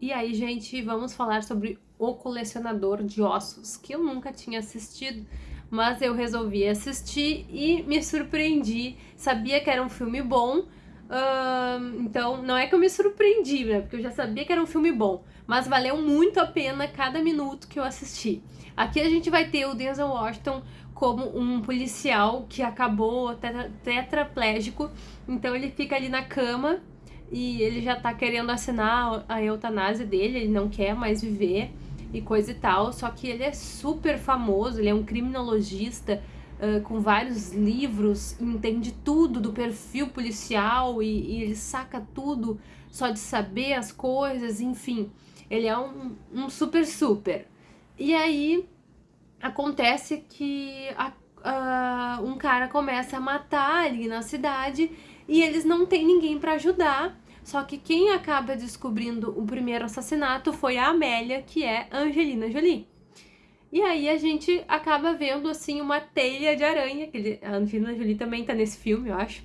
E aí, gente, vamos falar sobre O Colecionador de Ossos, que eu nunca tinha assistido, mas eu resolvi assistir e me surpreendi. Sabia que era um filme bom, uh, então não é que eu me surpreendi, né? Porque eu já sabia que era um filme bom, mas valeu muito a pena cada minuto que eu assisti. Aqui a gente vai ter o Denzel Washington como um policial que acabou tetra tetraplégico, então ele fica ali na cama e ele já tá querendo assinar a eutanásia dele, ele não quer mais viver e coisa e tal, só que ele é super famoso, ele é um criminologista uh, com vários livros, entende tudo do perfil policial e, e, ele saca tudo só de saber as coisas, enfim, ele é um, um super super. E aí acontece que a, uh, um cara começa a matar ali na cidade e eles não têm ninguém para ajudar. Só que quem acaba descobrindo o primeiro assassinato foi a Amélia, que é Angelina Jolie. E aí a gente acaba vendo, assim, uma teia de aranha, que a Angelina Jolie também tá nesse filme, eu acho,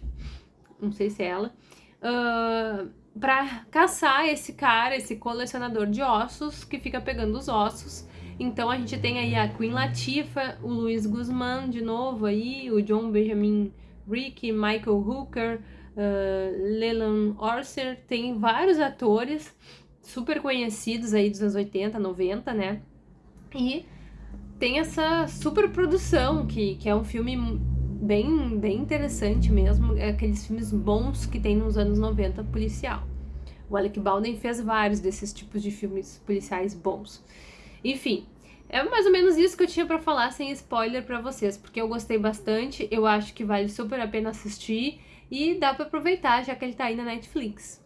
não sei se é ela, uh, pra caçar esse cara, esse colecionador de ossos, que fica pegando os ossos. Então a gente tem aí a Queen Latifah, o Luiz Guzmán de novo aí, o John Benjamin Rick, Michael Hooker, uh, Leland Orser, tem vários atores super conhecidos aí dos anos 80, 90, né? E tem essa super produção, que, que é um filme bem, bem interessante mesmo, é aqueles filmes bons que tem nos anos 90 policial. O Alec Baldwin fez vários desses tipos de filmes policiais bons. Enfim, é mais ou menos isso que eu tinha pra falar sem spoiler pra vocês, porque eu gostei bastante, eu acho que vale super a pena assistir e dá pra aproveitar já que ele tá aí na Netflix.